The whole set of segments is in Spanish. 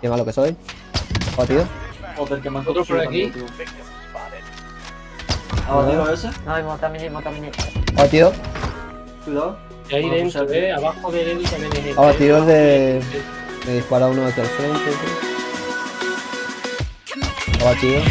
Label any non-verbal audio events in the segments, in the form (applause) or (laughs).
Qué malo que soy. Batido. Joder, que han Otro por aquí. tío. ¿Ha batido ese? No, mata mini, mata mini. Batido. Cuidado. Y ahí Bueno, dentro, pues, eh, abajo del Edu también es el. Abatido el de... Me dispara uno aquí al frente. tío. Abatido.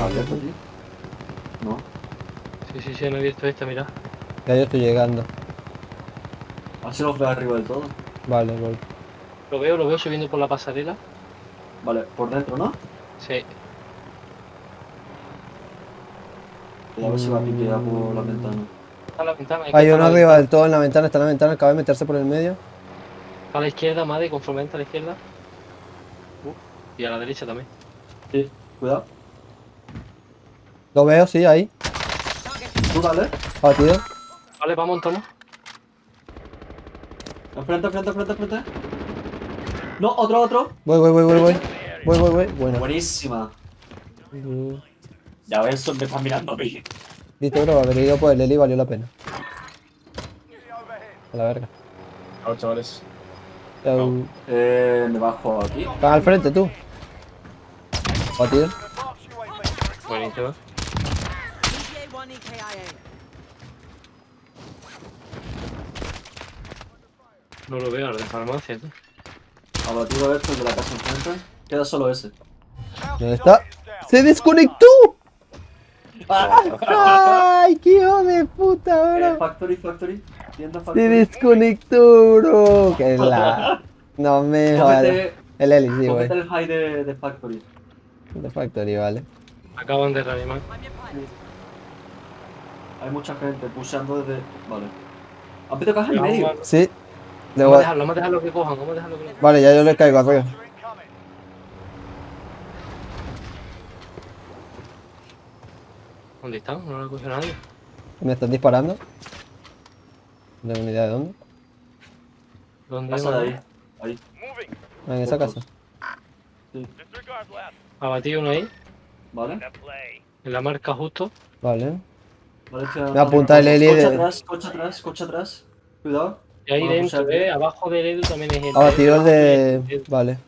¿Ha abierto aquí? No. Sí, sí, sí, han abierto esta, mira. Ya yo estoy llegando. Así los veo arriba del todo. Vale, voy. Lo veo, lo veo subiendo por la pasarela. Vale, por dentro, ¿no? Sí. A ver si va a piquear por la ventana. Está la ventana. hay que Hay uno arriba del todo en la ventana, está en la ventana, acaba de meterse por el medio. A la izquierda, madre, conforme entra a la izquierda. Uh, y a la derecha también. Sí, cuidado. Lo veo, sí, ahí. Tú dale. Abatido. Vale, vamos, montamos. Enfrente, enfrente, enfrente, enfrente. No, otro, otro. Voy, voy, voy, voy, voy. Voy, voy, voy. Bueno. Buenísima. Mm, Ya ves, me están mirando a mí. Viste, bro, haber ido por el Eli valió la pena. A la verga. Chao, chavales. Un- Eh, me bajo aquí. Están al frente, tú. Batido. Buenísimo. ETA-1 EKIA. No lo veo, al de farmacia, tú. Abatido esto de la casa enfrente. Queda solo ese. ¿Dónde está? ¡Se desconectó! ¡Ay, qué hijo de puta, Eh, bro! factory, factory. Tienda Se factory. desconectó, bro. Que (laughs) la... No me jodas. El Eli, sí, güey. el high de, de factory. De Factory, vale. Acaban de reanimar. Pilot. Hay mucha gente pulsando desde. Vale. ¿Han pedido caja en medio? Sí. Vamos a dejarlo, vamos a dejarlo que cojan, vamos a dejarlo que lo cojan. Vale, ya yo le caigo arriba. ¿Dónde están? No lo ha cogido nadie. Me están disparando. No tengo ni idea de dónde. ¿Dónde? Pasa de ahí. Ahí. Ah, en esa casa. Ha batido uno ahí, ¿Vale? en la marca justo. Vale. Me apunta el Eli Coche de- atrás, coche atrás, coche atrás. Cuidado. Y ahí Bueno, dentro, eh, abajo del Edu también es el. Abatido el el- de... el- Vale.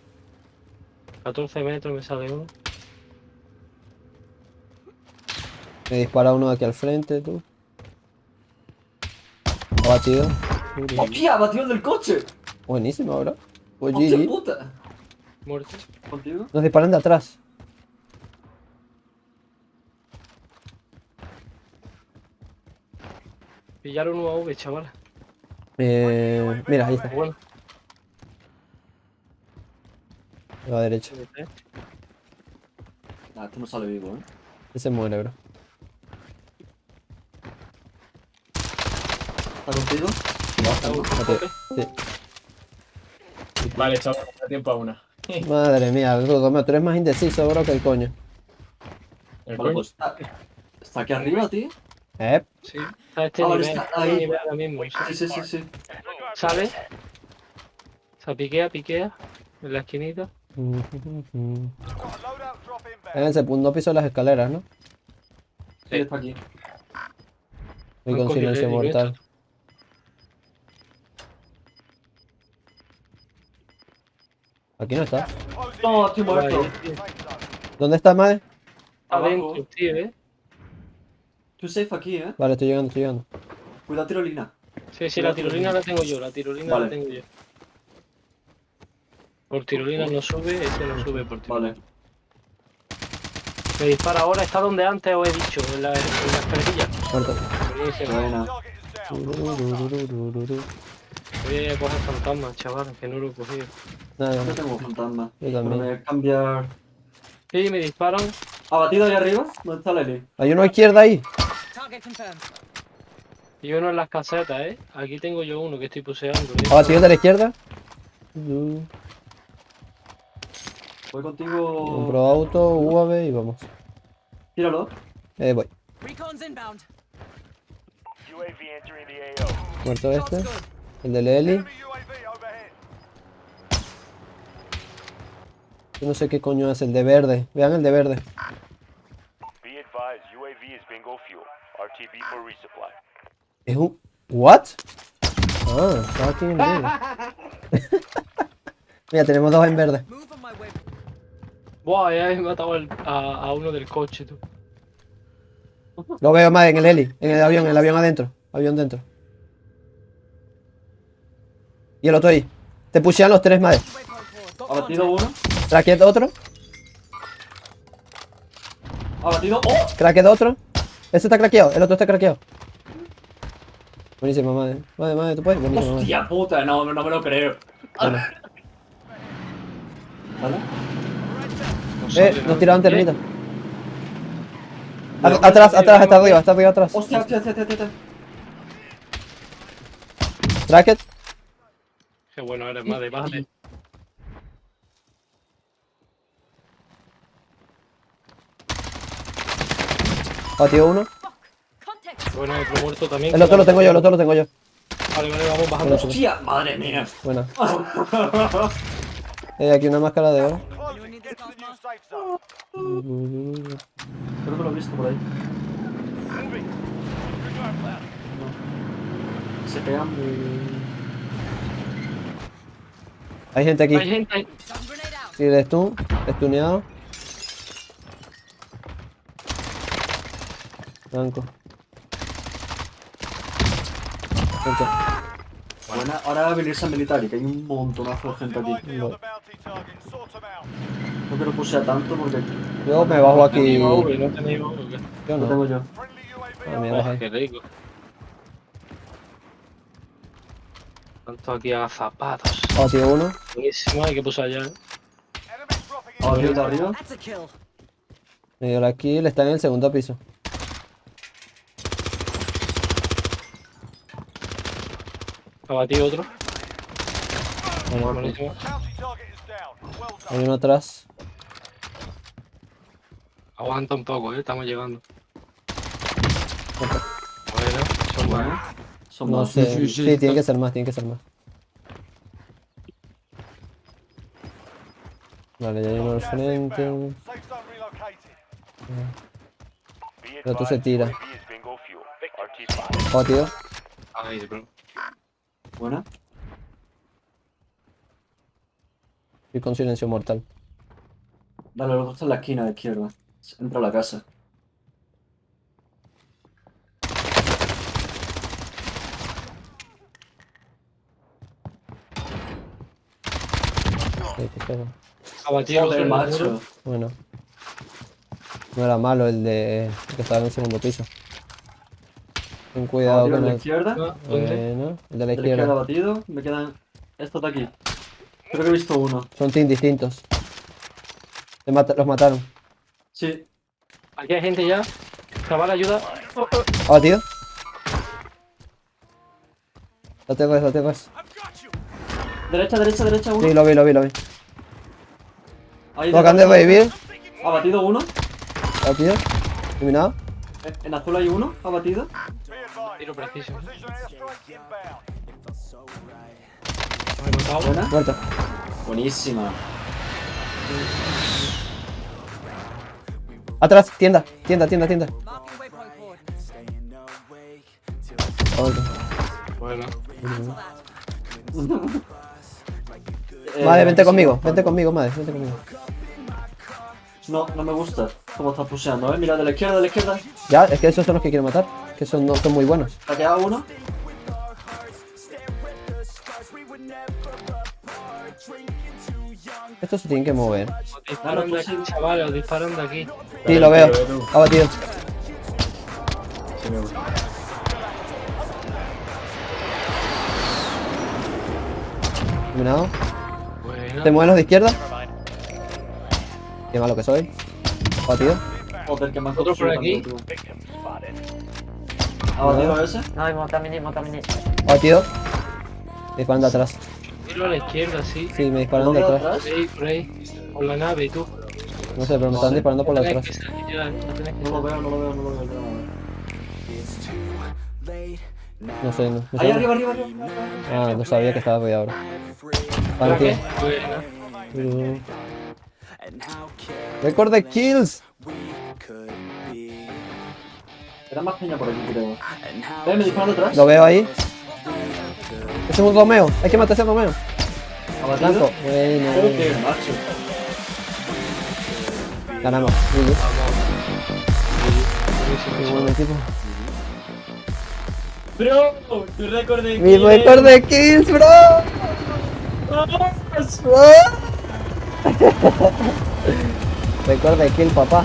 14 metros me sale uno. Me dispara uno de aquí al frente, tú. Abatido. ¡Hostia! ¡Batió el del coche! Buenísimo, bro. Pues ¡Hostia GG. puta! Muerto. ¿Contigo? Nos disparan de atrás. Pillaron un AV, chaval. Eh, mira, ahí está. Bueno, A la derecha. Nah, este no sale vivo, ¿eh? Ese muere, bro. ¿Está contigo? Abatido. Sí. Vale, chavales, da tiempo a una. (laughs) Madre mía, tú eres más indeciso, bro, que el coño. El coño. pues está, está aquí arriba, tío. Eh, sí. A este Ah, vale, nivel, está ahí. nivel ahora mismo. Sí, sí, sí, sí. Sale. Se piquea, piquea. En la esquinita. en el segundo piso de las escaleras, ¿no? Sí, está aquí. Y con silencio mortal. Aquí no está. No, estoy muerto. ¿Dónde está, madre? Está Abajo. dentro, tío, eh. Tú safe aquí, ¿eh? Vale, estoy llegando, estoy llegando. Cuidado, tirolina. Sí, sí, la tirolina la tengo yo, la tirolina Vale. la tengo yo. Por tirolina no sube, ese no sube por tirolina. Vale. Me dispara ahora, está donde antes os he dicho, en la, en la escalerilla. Muerto. Buena. Voy a coger fantasmas, chaval, que no lo he cogido. Nada, Yo no. tengo fantasma. Yo Pero también. me voy a cambiar. Sí, me disparan. ¿Abatido ahí arriba? ¿Dónde está Lely? Hay uno a izquierda ahí. Y uno en las casetas, ¿eh? Aquí tengo yo uno que estoy puseando. Abatido de la izquierda. Uh, Voy contigo. Compro auto, UAV y vamos. Tíralo. Eh, voy. Recon's inbound. Muerto este. El de Lely. Yo no sé qué coño es el de verde. Vean el de verde. Be advised, UAV is bingo fuel. RTB for resupply. Es un... ¿What? Ah, estaba aquí en medio. (laughs) Mira, tenemos dos en verde. Buah, ya he matado al- a, a uno del coche, tú. Lo veo más en el heli, en el avión, el avión adentro. Avión dentro. Y el otro ahí. Te pushean los tres. Got Abatido uno. Cracket otro. Abatido. ¡Oh! Cracket otro. Ese está craqueado, el otro está craqueado. Buenísimo, madre. Madre, madre, tú puedes. Buenísimo, madre. Hostia puta, no, no me lo creo. Bueno. ¿Vale? No Eh, nos nada. tiraron termita. Eh, A- Atrás, atrás, está arriba, está arriba, atrás. Hostia, hostia, hostia, hostia, hostia. Cracket. Qué bueno eres, madre, vale. Batió uno. Bueno, otro muerto también. El otro lo tengo yo, el otro lo tengo yo. Vale, vale, vamos bajando. Hostia, madre mía. Buena. (laughs) Eh, aquí una máscara de oro. Creo que lo he visto por ahí. No. Se pegan. Hay gente aquí. Hay gente ahí. Sí, de stun, stuneado. Blanco. Buena. Ahora va a venir San Militar y que hay un montonazo de gente aquí. Vale. No quiero pusea tanto porque Yo me bajo No aquí. tenéis Yo no lo no. tengo yo. Ah, mira, qué rico. Tanto aquí a zapatos. Batió uno. Buenísimo, hay que pulsar ya. ¿eh? Arriba, de arriba. That's a kill. Me dio la kill, está en el segundo piso. Ha batido otro. Hay uno atrás. Aguanta un poco, eh. Estamos llegando. Bueno, son buenos. Bueno. Son No más. sé. Sí, tiene que ser más, tiene que ser más. Vale, ya hay uno al frente. El otro se tira. Batido. Ay, bro. Buena. Y con silencio mortal. Dale, dos está en la esquina de izquierda. Entra a la casa. Sí, Joder, macho. Bueno. No era malo el de que estaba en el segundo piso. Ten cuidado Abatido con la izquierda. Ah. Bueno, el de la izquierda batido. Me quedan estos de aquí. Creo que he visto uno. Son teams distintos. Los mataron. Sí. Aquí hay gente ya. Chaval, ayuda. ¿Ha batido? Lo tengo lo tengo. Derecha, derecha, derecha, uno. Sí, lo vi, lo vi, lo vi. Ahí de revivir. Ha batido uno. Batido. Eliminado. En azul hay uno. Ha batido. Tiro preciso. Buena. Muerto. Buenísima. Atrás, tienda, tienda, tienda, tienda. Bueno. Cancel that. Eh, Madre, vente conmigo, vente conmigo, madre, vente conmigo. No, no me gusta cómo está puseando, eh. Mira, de la izquierda, de la izquierda. Ya, es que esos son los que quiero matar. Que son, no, son muy buenos. Ha quedado uno. Estos se tienen que mover. Os disparan de aquí, chavales, os disparan de aquí. Sí, lo veo. Ha batido. sí me gusta. Bueno. ¿Te mueven los de izquierda? Qué malo que soy. Batido. Joder, que me Otro por aquí. también, tú. ¿Ha batido ese? No, montamini, montamini. Ha batido. Me disparan de atrás. Tiro a la izquierda, sí. Sí, me disparan de ¿Dónde atrás. atrás? Por ahí, por ahí. Por la nave y tú. No sé, pero me están disparando por la atrás. no lo veo, no lo veo, no lo veo. no sé, no. no Ahí sé. arriba, arriba, arriba. Ah, no sabía que estaba arriba ahora. Vale, Ok, de kills. Era más peña por aquí, creo. Eh, me disparan. Lo veo ahí. Ese es un Romeo. Hay que matar a ese Romeo. Bueno. Ganamos. Qué buen equipo. Bro, tu récord de Mi kills. récord de kills. Bro. Récord de kill, papá.